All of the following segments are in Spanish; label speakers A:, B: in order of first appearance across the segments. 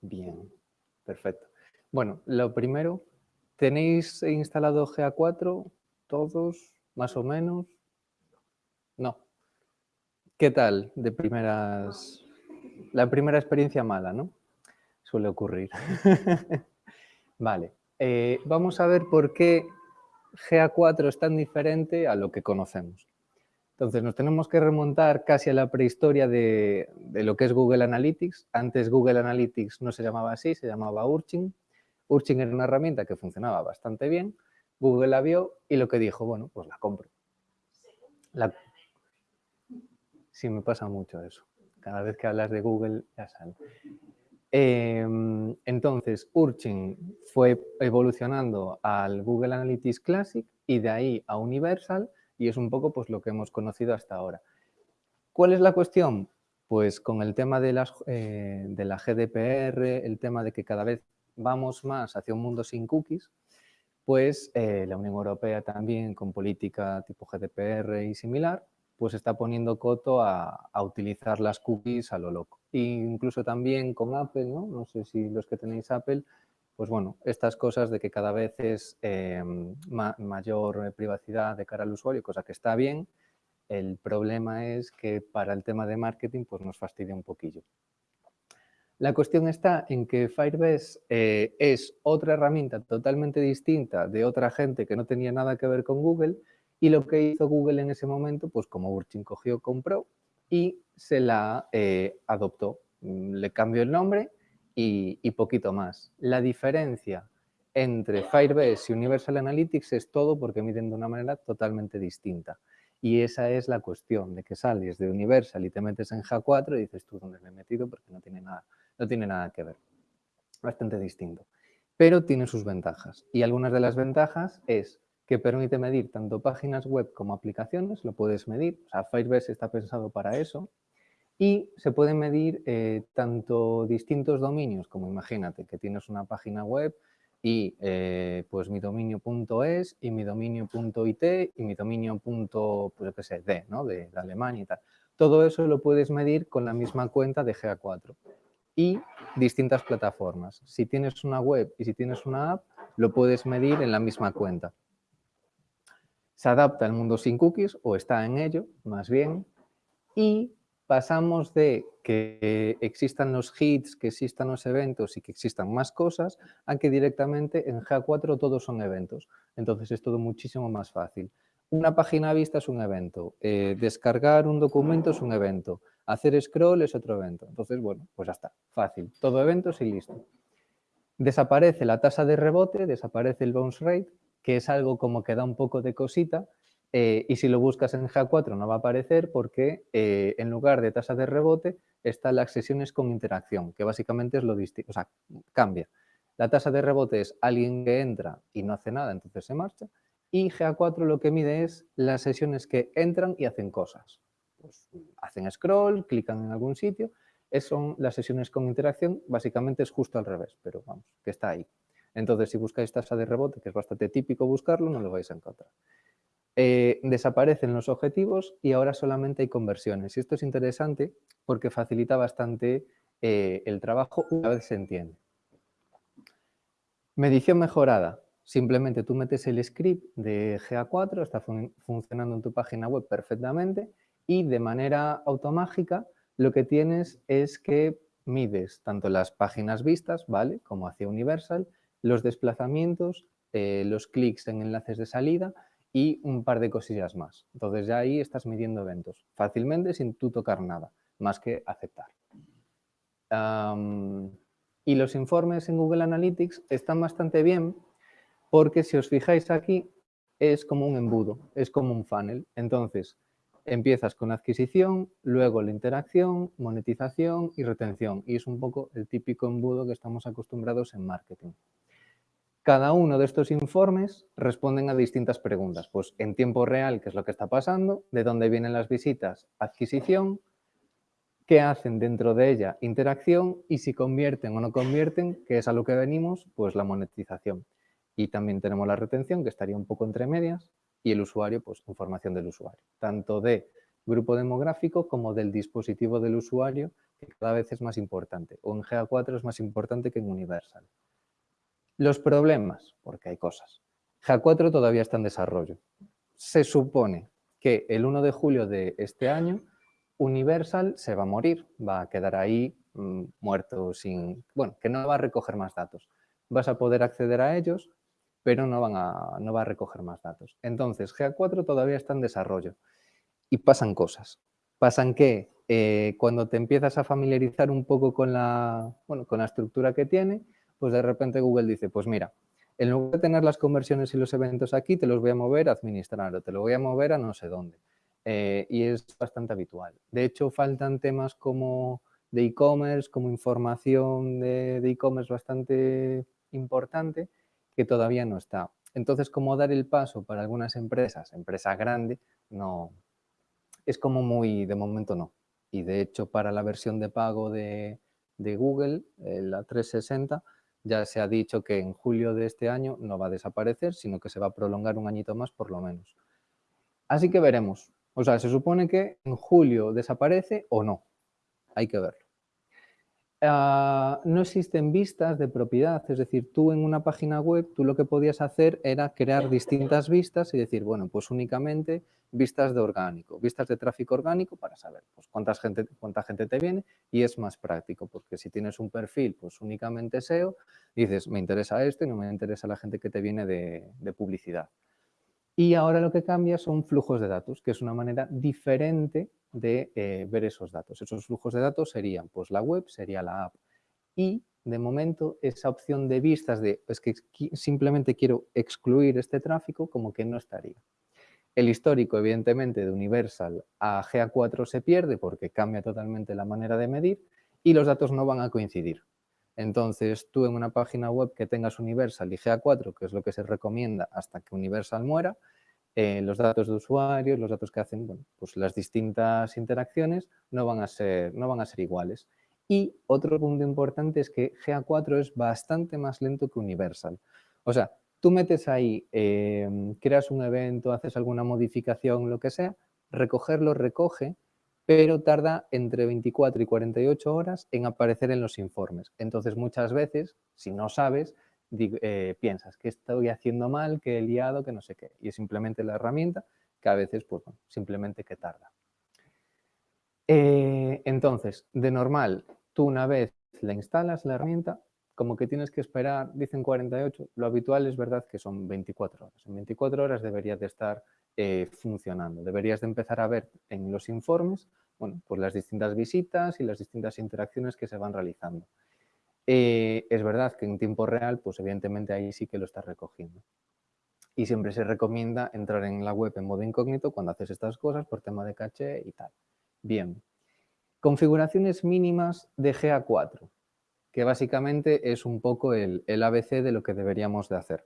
A: Bien, perfecto. Bueno, lo primero, ¿tenéis instalado GA4 todos, más o menos? No. ¿Qué tal de primeras... La primera experiencia mala, ¿no? Suele ocurrir. vale, eh, vamos a ver por qué GA4 es tan diferente a lo que conocemos. Entonces nos tenemos que remontar casi a la prehistoria de, lo que es Google Analytics. Antes Google Analytics no se llamaba así, se llamaba Urchin. Urchin era una herramienta que funcionaba bastante bien. Google la vio y lo que dijo, bueno, pues la compro. Sí, me pasa mucho eso. Cada vez que hablas de Google ya sale. Em, entonces, Urchin fue evolucionando al Google Analytics Classic y de ahí a Universal y es un poco pues, lo que hemos conocido hasta ahora. ¿Cuál es la cuestión? Pues con el tema de, las, eh, de la GDPR, el tema de que cada vez vamos más hacia un mundo sin cookies, pues eh, la Unión Europea también con política tipo GDPR y similar, pues está poniendo coto a, utilizar las cookies a lo loco. E incluso también con Apple, ¿no? No sé si los que tenéis Apple, pues bueno, estas cosas de que cada vez es em, mayor privacidad de cara al usuario, cosa que está bien. El problema es que para el tema de marketing pues nos fastidia un poquillo. La cuestión está en que Firebase eh, es otra herramienta totalmente distinta de otra gente que no tenía nada que ver con Google y lo que hizo Google en ese momento, pues como Urchin cogió, compró y se la eh, adoptó. Le cambió el nombre y, poquito más. La diferencia entre Firebase y Universal Analytics es todo porque miden de una manera totalmente distinta. Y esa es la cuestión, de que sales de Universal y te metes en GA4 y dices tú dónde me he metido porque no tiene nada, no tiene nada que ver. Bastante distinto. Pero tiene sus ventajas. Y algunas de las ventajas es que permite medir tanto páginas web como aplicaciones, lo puedes medir. O sea, Firebase está pensado para eso y se pueden medir eh, tanto distintos dominios, como imagínate que tienes una página web y eh, pues mi dominio.es y mi dominio.it y mi dominio. pues qué sé, D, ¿no? De, de, Alemania y tal. Todo eso lo puedes medir con la misma cuenta de GA4 y distintas plataformas. Si tienes una web y si tienes una app, lo puedes medir en la misma cuenta. Se adapta al mundo sin cookies o está en ello, más bien, y pasamos de que existan los hits, que existan los eventos y que existan más cosas, a que directamente en GA4 todos son eventos. Entonces es todo muchísimo más fácil. Una página vista es un evento, eh, descargar un documento es un evento, hacer scroll es otro evento. Entonces, bueno, pues ya está, fácil. Todo eventos y listo. Desaparece la tasa de rebote, desaparece el bounce rate, que es algo como que da un poco de cosita, eh, y si lo buscas en GA4 no va a aparecer porque eh, en lugar de tasa de rebote están las sesiones con interacción, que básicamente es lo distinto, o sea, cambia. La tasa de rebote es alguien que entra y no hace nada, entonces se marcha. Y GA4 lo que mide es las sesiones que entran y hacen cosas. Pues, hacen scroll, clican en algún sitio. Esas son las sesiones con interacción, básicamente es justo al revés, pero vamos, que está ahí. Entonces, si buscáis tasa de rebote, que es bastante típico buscarlo, no lo vais a encontrar. Eh, desaparecen los objetivos y ahora solamente hay conversiones. Y esto es interesante porque facilita bastante eh, el trabajo una vez se entiende. Medición mejorada. Simplemente tú metes el script de GA4, está funcionando en tu página web perfectamente y de manera automática lo que tienes es que mides tanto las páginas vistas, ¿vale? Como hacia Universal, los desplazamientos, eh, los clics en enlaces de salida y un par de cosillas más. Entonces ya ahí estás midiendo eventos fácilmente sin tú tocar nada, más que aceptar. y los informes en Google Analytics están bastante bien porque si os fijáis aquí es como un embudo, es como un funnel. Entonces empiezas con adquisición, luego la interacción, monetización y retención. Y es un poco el típico embudo que estamos acostumbrados en marketing. Cada uno de estos informes responden a distintas preguntas. Pues en tiempo real, ¿qué es lo que está pasando? ¿De dónde vienen las visitas? Adquisición. ¿Qué hacen dentro de ella? Interacción. Y si convierten o no convierten, que es a lo que venimos, pues la monetización. Y también tenemos la retención, que estaría un poco entre medias. Y el usuario, pues información del usuario. Tanto de grupo demográfico como del dispositivo del usuario, que cada vez es más importante. O en GA4 es más importante que en Universal. Los problemas, porque hay cosas. GA4 todavía está en desarrollo. Se supone que el 1 de julio de este año Universal se va a morir, va a quedar ahí mm, muerto sin... Bueno, que no va a recoger más datos. Vas a poder acceder a ellos, pero no, van a, no va a recoger más datos. Entonces, GA4 todavía está en desarrollo y pasan cosas. Pasan que eh, cuando te empiezas a familiarizar un poco con la, bueno, con la estructura que tiene, pues de repente Google dice, pues mira, en lugar de tener las conversiones y los eventos aquí, te los voy a mover a administrar o te lo voy a mover a no sé dónde. Eh, y es bastante habitual. De hecho, faltan temas como de e-commerce, como información de e-commerce bastante importante, que todavía no está. Entonces, ¿cómo dar el paso para algunas empresas, empresa grande, no, es como muy, de momento no. Y de hecho, para la versión de pago de, de Google, eh, la 360, ya se ha dicho que en julio de este año no va a desaparecer, sino que se va a prolongar un añito más por lo menos. Así que veremos. O sea, se supone que en julio desaparece o no. Hay que verlo. Ah, no existen vistas de propiedad, es decir, tú en una página web, tú lo que podías hacer era crear distintas vistas y decir, bueno, pues únicamente vistas de orgánico, vistas de tráfico orgánico para saber pues, cuánta, gente, cuánta gente te viene y es más práctico, porque si tienes un perfil pues únicamente SEO, dices, me interesa esto y no me interesa la gente que te viene de publicidad. Y ahora lo que cambia son flujos de datos, que es una manera diferente de eh, ver esos datos. Esos flujos de datos serían pues la web, sería la app. Y de momento esa opción de vistas de es que simplemente quiero excluir este tráfico como que no estaría. El histórico, evidentemente, de Universal a GA4 se pierde porque cambia totalmente la manera de medir y los datos no van a coincidir. Entonces, tú en una página web que tengas Universal y GA4, que es lo que se recomienda hasta que Universal muera, eh, los datos de usuarios, los datos que hacen, bueno, pues las distintas interacciones no van, a ser, no van a ser iguales. Y otro punto importante es que GA4 es bastante más lento que Universal. O sea, tú metes ahí, em, creas un evento, haces alguna modificación, lo que sea, recogerlo recoge, pero tarda entre 24 y 48 horas en aparecer en los informes. Entonces, muchas veces, si no sabes, eh, piensas que estoy haciendo mal, que he liado, que no sé qué. Y es simplemente la herramienta que a veces, pues, simplemente que tarda. Eh, entonces, de normal, tú una vez la instalas, la herramienta, como que tienes que esperar, dicen 48, lo habitual es verdad que son 24 horas. En 24 horas deberías de estar eh, funcionando. Deberías de empezar a ver en los informes bueno, pues las distintas visitas y las distintas interacciones que se van realizando. Eh, es verdad que en tiempo real, pues evidentemente ahí sí que lo estás recogiendo. Y siempre se recomienda entrar en la web en modo incógnito cuando haces estas cosas por tema de caché y tal. Bien. Configuraciones mínimas de GA4, que básicamente es un poco el, el ABC de lo que deberíamos de hacer.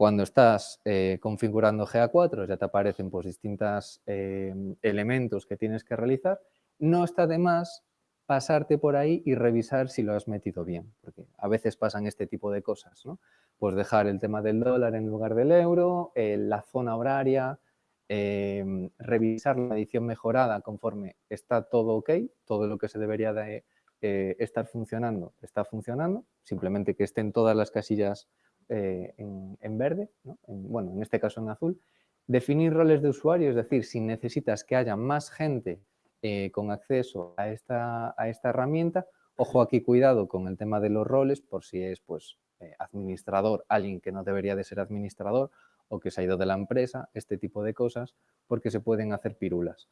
A: Cuando estás eh, configurando GA4 ya te aparecen pues, distintos eh, elementos que tienes que realizar. No está de más pasarte por ahí y revisar si lo has metido bien, porque a veces pasan este tipo de cosas, ¿no? Pues dejar el tema del dólar en lugar del euro, eh, la zona horaria, revisar la edición mejorada conforme está todo ok, todo lo que se debería de estar funcionando, está funcionando, simplemente que estén todas las casillas eh, en, verde, bueno, en este caso en azul, definir roles de usuario, es decir, si necesitas que haya más gente eh, con acceso a esta, a esta herramienta, ojo aquí, cuidado con el tema de los roles, por si es pues eh, administrador, alguien que no debería de ser administrador o que se ha ido de la empresa, este tipo de cosas, porque se pueden hacer pirulas.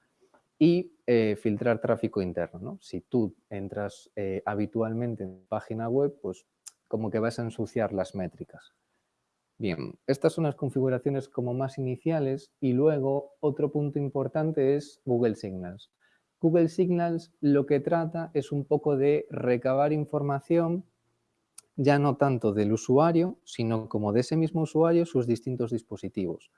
A: Y filtrar tráfico interno. Si tú entras habitualmente en página web, pues como que vas a ensuciar las métricas. Bien, estas son las configuraciones como más iniciales y luego otro punto importante es Google Signals. Google Signals lo que trata es un poco de recabar información ya no tanto del usuario, sino como de ese mismo usuario sus distintos dispositivos.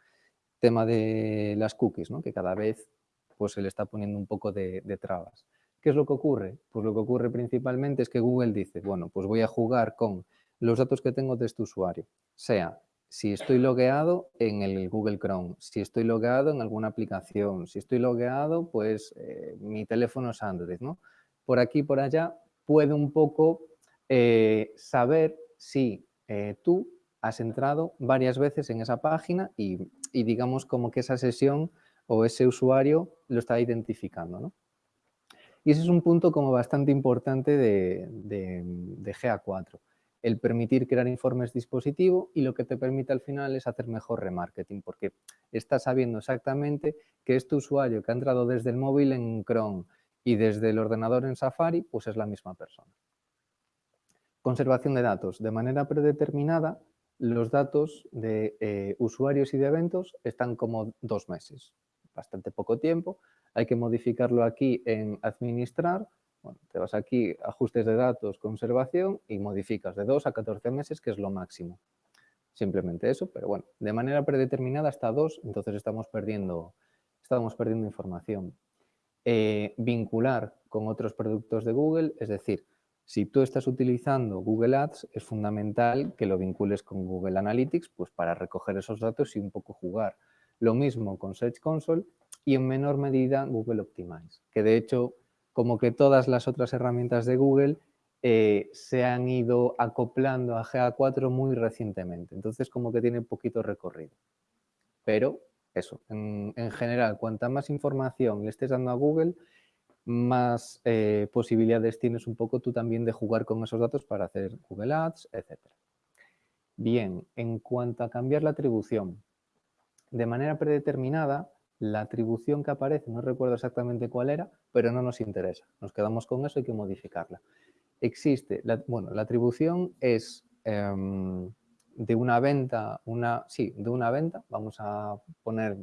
A: Tema de las cookies, ¿no? que cada vez pues, se le está poniendo un poco de trabas. ¿Qué es lo que ocurre? Pues lo que ocurre principalmente es que Google dice, bueno, pues voy a jugar con los datos que tengo de este usuario, sea si estoy logueado en el Google Chrome, si estoy logueado en alguna aplicación, si estoy logueado, pues eh, mi teléfono es Android, ¿no? Por aquí, por allá, puede un poco eh, saber si eh, tú has entrado varias veces en esa página y, digamos como que esa sesión o ese usuario lo está identificando, ¿no? Y ese es un punto como bastante importante de, de GA4 el permitir crear informes dispositivo y lo que te permite al final es hacer mejor remarketing porque estás sabiendo exactamente que este usuario que ha entrado desde el móvil en Chrome y desde el ordenador en Safari, pues es la misma persona. Conservación de datos. De manera predeterminada, los datos de eh, usuarios y de eventos están como dos meses, bastante poco tiempo. Hay que modificarlo aquí en administrar bueno, te vas aquí, ajustes de datos, conservación y modificas de 2 a 14 meses, que es lo máximo. Simplemente eso, pero bueno, de manera predeterminada hasta 2, entonces estamos perdiendo, estamos perdiendo información. Eh, vincular con otros productos de Google, es decir, si tú estás utilizando Google Ads, es fundamental que lo vincules con Google Analytics pues para recoger esos datos y un poco jugar. Lo mismo con Search Console y en menor medida Google Optimize, que de hecho como que todas las otras herramientas de Google eh, se han ido acoplando a GA4 muy recientemente. Entonces, como que tiene poquito recorrido. Pero, eso, en, general, cuanta más información le estés dando a Google, más eh, posibilidades tienes un poco tú también de jugar con esos datos para hacer Google Ads, etc. Bien, en cuanto a cambiar la atribución, de manera predeterminada, la atribución que aparece, no recuerdo exactamente cuál era, pero no nos interesa. Nos quedamos con eso, hay que modificarla. Existe, bueno, la atribución es em, de una venta, una, sí, de una venta, vamos a poner,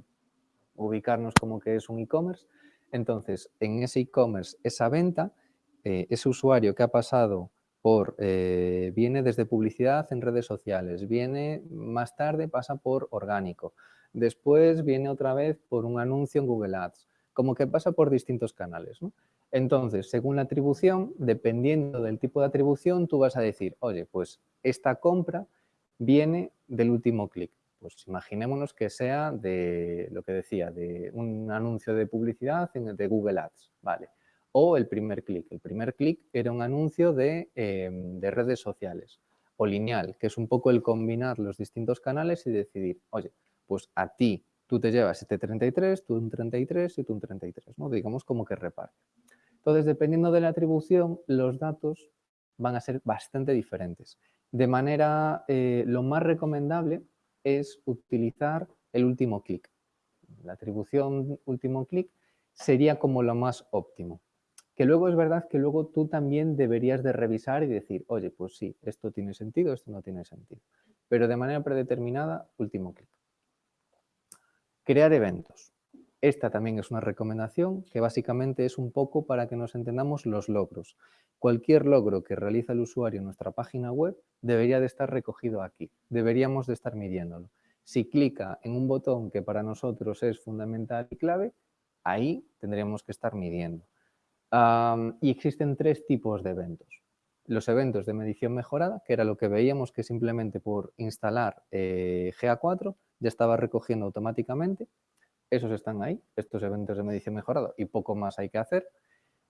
A: ubicarnos como que es un e-commerce, entonces en ese e-commerce, esa venta, eh, ese usuario que ha pasado por, eh, viene desde publicidad en redes sociales, viene más tarde, pasa por orgánico, después viene otra vez por un anuncio en Google Ads, como que pasa por distintos canales. Entonces, según la atribución, dependiendo del tipo de atribución, tú vas a decir, oye, pues esta compra viene del último clic. Pues imaginémonos que sea de lo que decía, de un anuncio de publicidad de Google Ads, ¿vale? O el primer clic. El primer clic era un anuncio de, em, de redes sociales o lineal, que es un poco el combinar los distintos canales y decidir, oye, pues a ti tú te llevas este 33, tú un 33 y tú un 33, ¿no? Digamos como que reparte. Entonces, dependiendo de la atribución, los datos van a ser bastante diferentes. De manera, eh, lo más recomendable es utilizar el último clic. La atribución último clic sería como lo más óptimo. Que luego es verdad que luego tú también deberías de revisar y decir, oye, pues sí, esto tiene sentido, esto no tiene sentido. Pero de manera predeterminada, último clic. Crear eventos. Esta también es una recomendación que básicamente es un poco para que nos entendamos los logros. Cualquier logro que realiza el usuario en nuestra página web debería de estar recogido aquí. Deberíamos de estar midiéndolo. Si clica en un botón que para nosotros es fundamental y clave, ahí tendríamos que estar midiendo. y existen tres tipos de eventos. Los eventos de medición mejorada, que era lo que veíamos que simplemente por instalar eh, GA4 ya estaba recogiendo automáticamente. Esos están ahí, estos eventos de medición mejorado y poco más hay que hacer.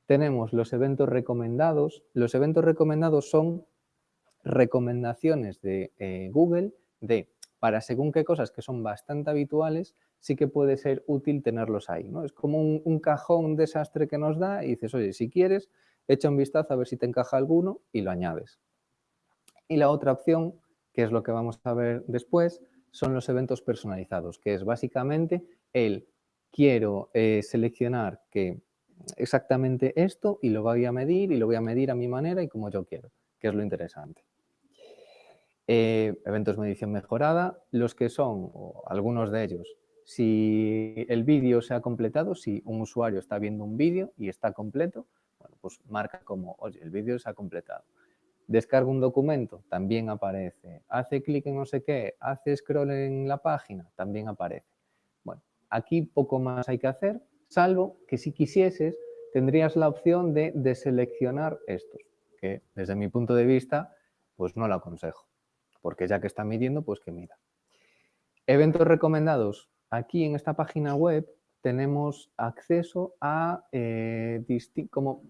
A: Tenemos los eventos recomendados. Los eventos recomendados son recomendaciones de eh, Google de para según qué cosas que son bastante habituales, sí que puede ser útil tenerlos ahí. ¿no? Es como un, un cajón desastre que nos da y dices, oye, si quieres, echa un vistazo a ver si te encaja alguno y lo añades. Y la otra opción, que es lo que vamos a ver después, son los eventos personalizados, que es básicamente el quiero eh, seleccionar que exactamente esto y lo voy a medir y lo voy a medir a mi manera y como yo quiero, que es lo interesante. Eh, eventos de medición mejorada, los que son, o algunos de ellos, si el vídeo se ha completado, si un usuario está viendo un vídeo y está completo, bueno, pues marca como, oye, el vídeo se ha completado descarga un documento, también aparece. Hace clic en no sé qué, hace scroll en la página, también aparece. Bueno, aquí poco más hay que hacer, salvo que si quisieses tendrías la opción de deseleccionar estos, que desde mi punto de vista pues no lo aconsejo, porque ya que está midiendo, pues que mida. Eventos recomendados. Aquí en esta página web tenemos acceso a eh, como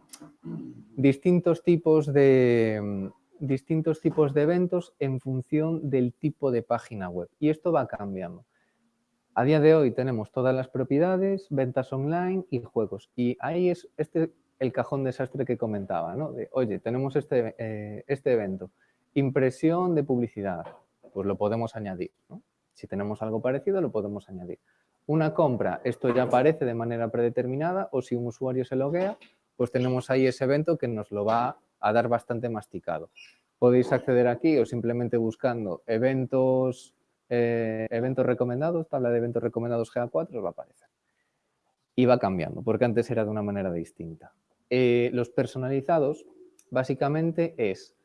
A: distintos tipos de, distintos tipos de eventos en función del tipo de página web. Y esto va cambiando. A día de hoy tenemos todas las propiedades, ventas online y juegos. Y ahí es este el cajón desastre que comentaba, ¿no? De, oye, tenemos este, eh, este evento, impresión de publicidad, pues lo podemos añadir, Si tenemos algo parecido, lo podemos añadir. Una compra, esto ya aparece de manera predeterminada o si un usuario se loguea, pues tenemos ahí ese evento que nos lo va a dar bastante masticado. Podéis acceder aquí o simplemente buscando eventos, eh, eventos recomendados, tabla de eventos recomendados GA4, os va a aparecer. Y va cambiando, porque antes era de una manera distinta. Eh, los personalizados, básicamente es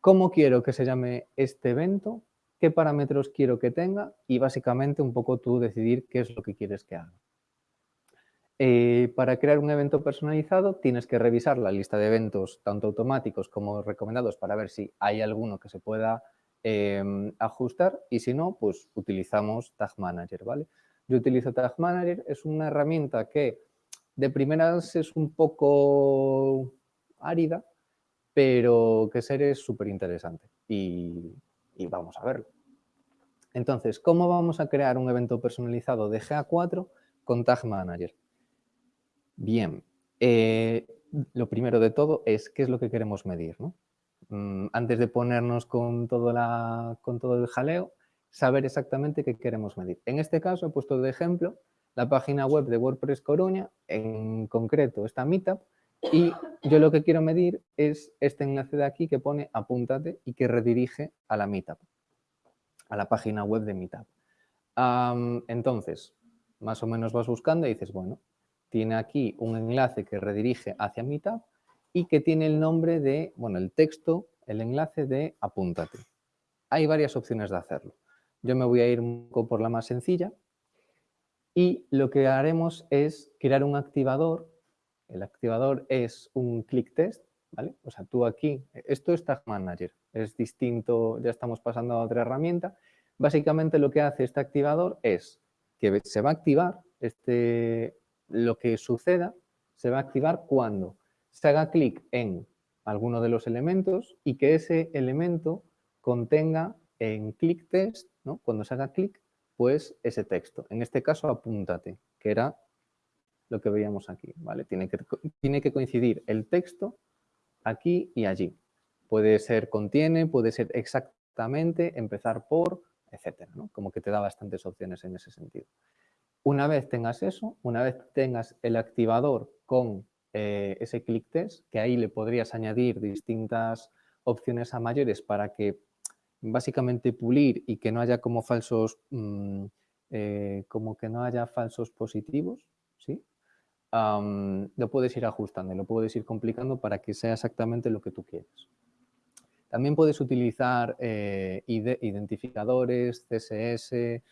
A: cómo quiero que se llame este evento, qué parámetros quiero que tenga y básicamente un poco tú decidir qué es lo que quieres que haga. Eh, para crear un evento personalizado tienes que revisar la lista de eventos tanto automáticos como recomendados para ver si hay alguno que se pueda em, ajustar y si no, pues utilizamos Tag Manager, ¿vale? Yo utilizo Tag Manager, es una herramienta que de primeras es un poco árida, pero que ser es súper interesante y, y vamos a verlo. Entonces, ¿cómo vamos a crear un evento personalizado de GA4 con Tag Manager? Bien, eh, lo primero de todo es qué es lo que queremos medir. Mm, antes de ponernos con todo, con todo el jaleo, saber exactamente qué queremos medir. En este caso he puesto de ejemplo la página web de WordPress Coruña, en concreto esta Meetup, y yo lo que quiero medir es este enlace de aquí que pone apúntate y que redirige a la Meetup, a la página web de Meetup. entonces, más o menos vas buscando y dices, bueno, tiene aquí un enlace que redirige hacia Meetup y que tiene el nombre de, bueno, el texto, el enlace de apúntate. Hay varias opciones de hacerlo. Yo me voy a ir un poco por la más sencilla y lo que haremos es crear un activador. El activador es un click test, ¿vale? O sea, tú aquí, esto es Tag Manager, es distinto, ya estamos pasando a otra herramienta. Básicamente lo que hace este activador es que se va a activar este, lo que suceda se va a activar cuando se haga clic en alguno de los elementos y que ese elemento contenga en click test, ¿no? cuando se haga clic, pues ese texto. En este caso, apúntate, que era lo que veíamos aquí. ¿vale? Tiene, que, tiene que coincidir el texto aquí y allí. Puede ser contiene, puede ser exactamente, empezar por, etcétera. ¿no? Como que te da bastantes opciones en ese sentido. Una vez tengas eso, una vez tengas el activador con eh, ese click test, que ahí le podrías añadir distintas opciones a mayores para que básicamente pulir y que no haya como falsos, mm, eh, como que no haya falsos positivos, lo puedes ir ajustando, lo puedes ir complicando para que sea exactamente lo que tú quieres. También puedes utilizar eh, identificadores, CSS,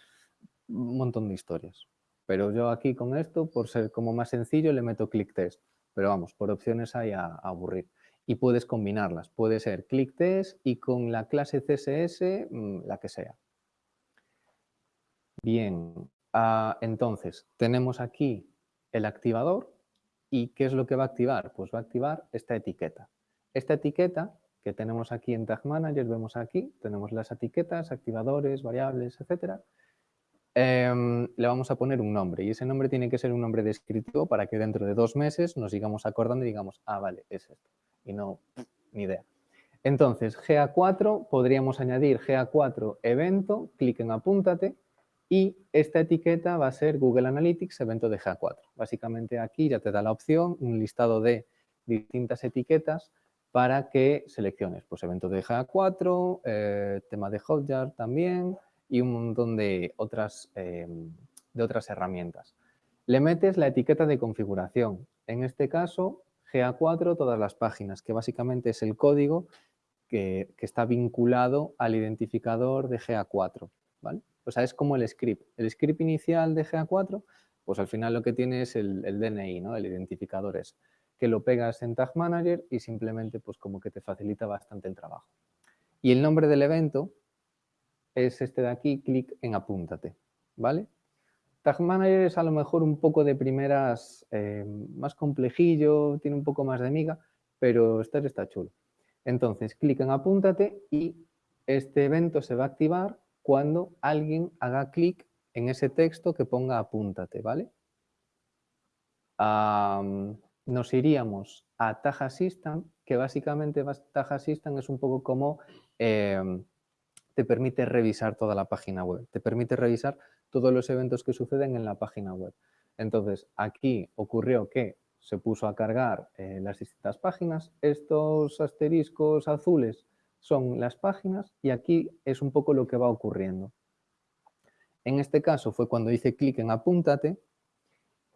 A: un montón de historias. Pero yo aquí con esto, por ser como más sencillo, le meto click test. Pero vamos, por opciones hay a, aburrir. Y puedes combinarlas. Puede ser click test y con la clase CSS, mm, la que sea. Bien, ah, entonces tenemos aquí el activador. ¿Y qué es lo que va a activar? Pues va a activar esta etiqueta. Esta etiqueta que tenemos aquí en Tag Manager, vemos aquí, tenemos las etiquetas, activadores, variables, etcétera. Em, le vamos a poner un nombre y ese nombre tiene que ser un nombre descriptivo para que dentro de dos meses nos sigamos acordando y digamos, ah, vale, es esto. Y no, ni idea. Entonces, GA4, podríamos añadir GA4 evento, clic en apúntate y esta etiqueta va a ser Google Analytics evento de GA4. Básicamente aquí ya te da la opción, un listado de distintas etiquetas para que selecciones, pues evento de GA4, eh, tema de Hotjar también, y un montón de otras, em, de otras herramientas. Le metes la etiqueta de configuración. En este caso, GA4, todas las páginas, que básicamente es el código que, está vinculado al identificador de GA4. ¿vale? O sea, es como el script. El script inicial de GA4, pues al final lo que tiene es el, DNI, ¿no? el identificador es que lo pegas en Tag Manager y simplemente pues como que te facilita bastante el trabajo. Y el nombre del evento, es este de aquí, clic en apúntate, ¿vale? Tag Manager es a lo mejor un poco de primeras eh, más complejillo, tiene un poco más de miga, pero este está chulo. Entonces, clic en apúntate y este evento se va a activar cuando alguien haga clic en ese texto que ponga apúntate, ¿vale? nos iríamos a Tag Assistant, que básicamente Tag Assistant es un poco como em, te permite revisar toda la página web, te permite revisar todos los eventos que suceden en la página web. Entonces, aquí ocurrió que se puso a cargar eh, las distintas páginas. Estos asteriscos azules son las páginas y aquí es un poco lo que va ocurriendo. En este caso fue cuando hice clic en apúntate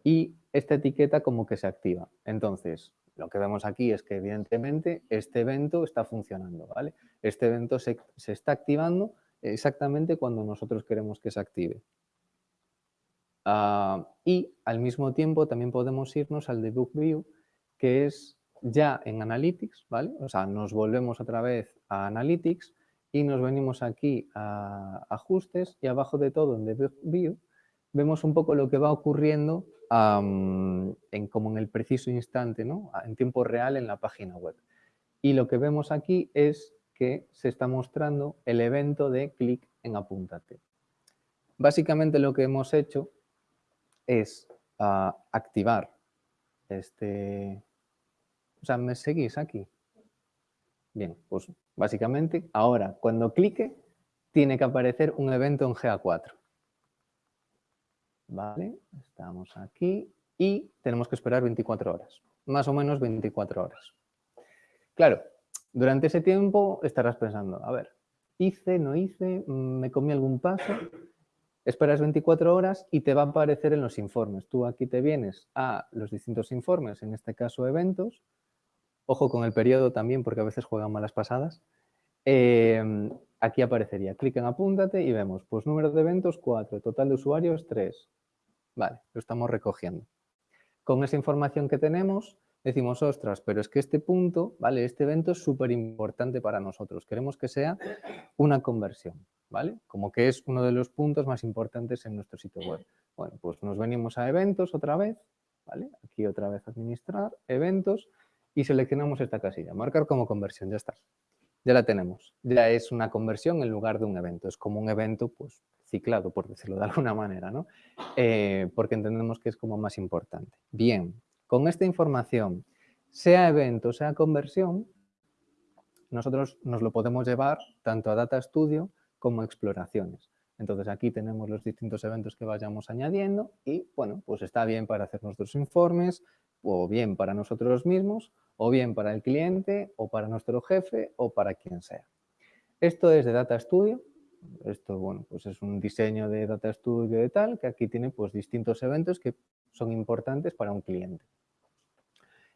A: y esta etiqueta como que se activa. Entonces, lo que vemos aquí es que evidentemente este evento está funcionando, ¿vale? Este evento se, está activando exactamente cuando nosotros queremos que se active. Ah, y al mismo tiempo también podemos irnos al debug view, que es ya en Analytics, ¿vale? O sea, nos volvemos otra vez a Analytics y nos venimos aquí a Ajustes y abajo de todo en Debug View vemos un poco lo que va ocurriendo en, como en el preciso instante, ¿no? en tiempo real en la página web. Y lo que vemos aquí es que se está mostrando el evento de clic en apúntate. Básicamente lo que hemos hecho es ah, activar este... O sea, ¿me seguís aquí? Bien, pues básicamente ahora cuando clique tiene que aparecer un evento en GA4. Vale, estamos aquí y tenemos que esperar 24 horas, más o menos 24 horas. Claro, durante ese tiempo estarás pensando, a ver, hice, no hice, me comí algún paso, esperas 24 horas y te va a aparecer en los informes. Tú aquí te vienes a los distintos informes, en este caso eventos, ojo con el periodo también porque a veces juegan malas pasadas, em, aquí aparecería, clic en apúntate y vemos, pues número de eventos 4, total de usuarios 3, Vale, lo estamos recogiendo. Con esa información que tenemos, decimos, ostras, pero es que este punto, ¿vale? Este evento es súper importante para nosotros. Queremos que sea una conversión, ¿vale? Como que es uno de los puntos más importantes en nuestro sitio web. Bueno, pues nos venimos a eventos otra vez, ¿vale? Aquí otra vez administrar, eventos, y seleccionamos esta casilla, marcar como conversión, ya está. Ya la tenemos. Ya es una conversión en lugar de un evento. Es como un evento, pues, ciclado, por decirlo de alguna manera, ¿no? Eh, porque entendemos que es como más importante. Bien, con esta información, sea evento, sea conversión, nosotros nos lo podemos llevar tanto a Data Studio como a exploraciones. Entonces aquí tenemos los distintos eventos que vayamos añadiendo y bueno, pues está bien para hacer nuestros informes o bien para nosotros mismos o bien para el cliente o para nuestro jefe o para quien sea. Esto es de Data Studio esto, bueno, pues es un diseño de Data Studio de tal, que aquí tiene pues distintos eventos que son importantes para un cliente.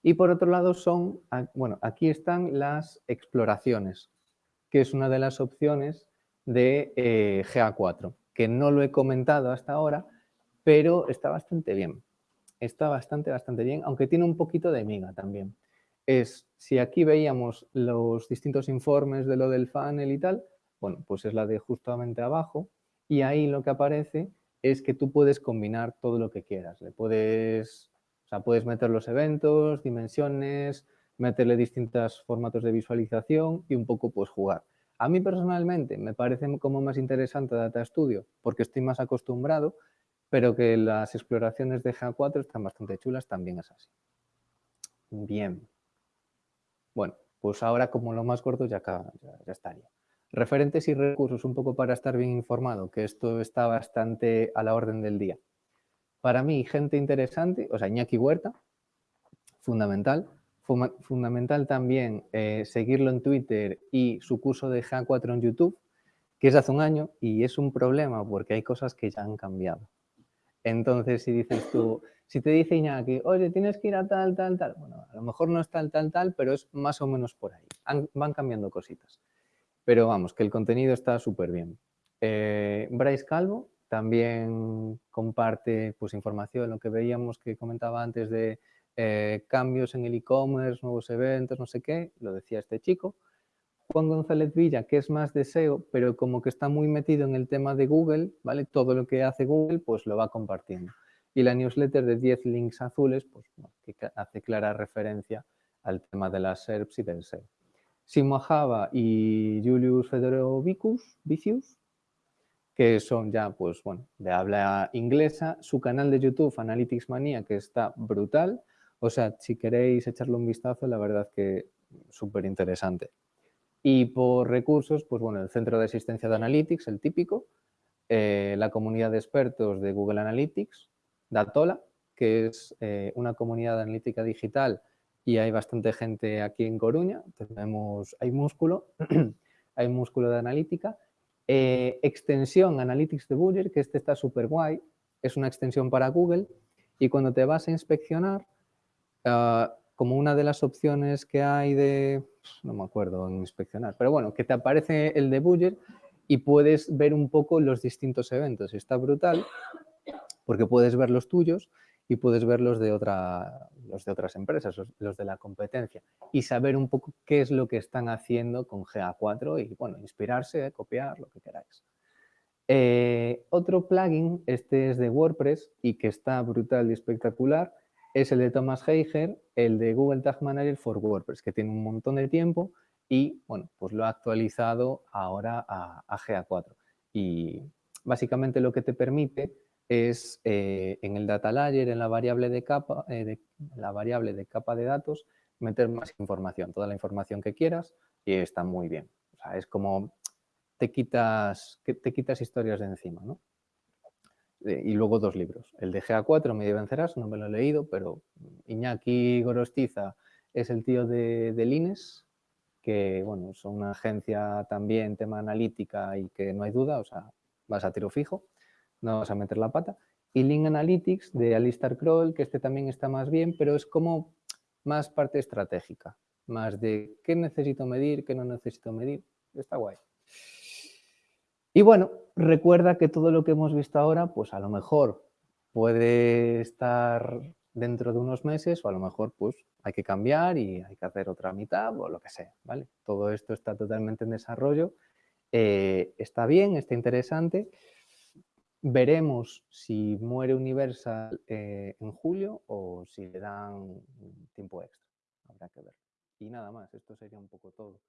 A: Y por otro lado son, bueno, aquí están las exploraciones, que es una de las opciones de eh, GA4, que no lo he comentado hasta ahora, pero está bastante bien. Está bastante, bastante bien, aunque tiene un poquito de miga también. Es, si aquí veíamos los distintos informes de lo del funnel y tal, bueno, pues es la de justamente abajo y ahí lo que aparece es que tú puedes combinar todo lo que quieras. Le puedes, o sea, puedes meter los eventos, dimensiones, meterle distintos formatos de visualización y un poco pues jugar. A mí personalmente me parece como más interesante Data Studio porque estoy más acostumbrado, pero que las exploraciones de GA4 están bastante chulas, también es así. Bien. Bueno, pues ahora como lo más corto ya, ya estaría. Referentes y recursos, un poco para estar bien informado, que esto está bastante a la orden del día. Para mí, gente interesante, o sea, Iñaki Huerta, fundamental. fundamental también eh, seguirlo en Twitter y su curso de GA4 en YouTube, que es hace un año y es un problema porque hay cosas que ya han cambiado. Entonces, si dices tú, si te dice Iñaki, oye, tienes que ir a tal, tal, tal, bueno, a lo mejor no es tal, tal, tal, pero es más o menos por ahí. van cambiando cositas. Pero vamos, que el contenido está súper bien. Eh, Bryce Calvo también comparte pues, información, lo que veíamos que comentaba antes de eh, cambios en el e-commerce, nuevos eventos, no sé qué, lo decía este chico. Juan González Villa, que es más de SEO, pero como que está muy metido en el tema de Google, ¿vale? Todo lo que hace Google, pues lo va compartiendo. Y la newsletter de 10 links azules, pues que hace clara referencia al tema de las SERPs y del SEO. Simo Java y Julius Fedorovicus, Vicius, que son ya, pues bueno, de habla inglesa. Su canal de YouTube, Analytics Manía, que está brutal. O sea, si queréis echarle un vistazo, la verdad que súper interesante. Y por recursos, pues bueno, el Centro de Asistencia de Analytics, el típico, eh, la comunidad de expertos de Google Analytics, Datola, que es eh, una comunidad analítica digital y hay bastante gente aquí en Coruña, tenemos, hay músculo, hay músculo de analítica. Eh, extensión Analytics de Budget, que este está súper guay, es una extensión para Google y cuando te vas a inspeccionar, ah, como una de las opciones que hay de, no me acuerdo en inspeccionar, pero bueno, que te aparece el de Budget y puedes ver un poco los distintos eventos. Está brutal porque puedes ver los tuyos y puedes ver los de, otra, los de otras empresas, los, de la competencia y saber un poco qué es lo que están haciendo con GA4 y, bueno, inspirarse, copiar, lo que queráis. Eh, otro plugin, este es de WordPress y que está brutal y espectacular, es el de Thomas Heiger, el de Google Tag Manager for WordPress, que tiene un montón de tiempo y, bueno, pues lo ha actualizado ahora a, GA4. Y básicamente lo que te permite es eh, en el data layer, en la variable de capa, eh, de, la variable de capa de datos, meter más información, toda la información que quieras y está muy bien. O sea, es como te quitas, te quitas historias de encima, ¿no? Y luego dos libros. El de GA4, Me vencerás, no me lo he leído, pero Iñaki Gorostiza es el tío de, de Lines, que bueno, es una agencia también, tema analítica y que no hay duda, o sea, vas a tiro fijo, no vas a meter la pata. Y Link Analytics de Alistair Kroll, que este también está más bien, pero es como más parte estratégica, más de qué necesito medir, qué no necesito medir, está guay. Y bueno, recuerda que todo lo que hemos visto ahora, pues a lo mejor puede estar dentro de unos meses o a lo mejor pues hay que cambiar y hay que hacer otra mitad o lo que sea, ¿vale? Todo esto está totalmente en desarrollo, eh, está bien, está interesante. Veremos si muere Universal eh, en julio o si le dan tiempo extra, habrá que ver. Y nada más, esto sería un poco todo.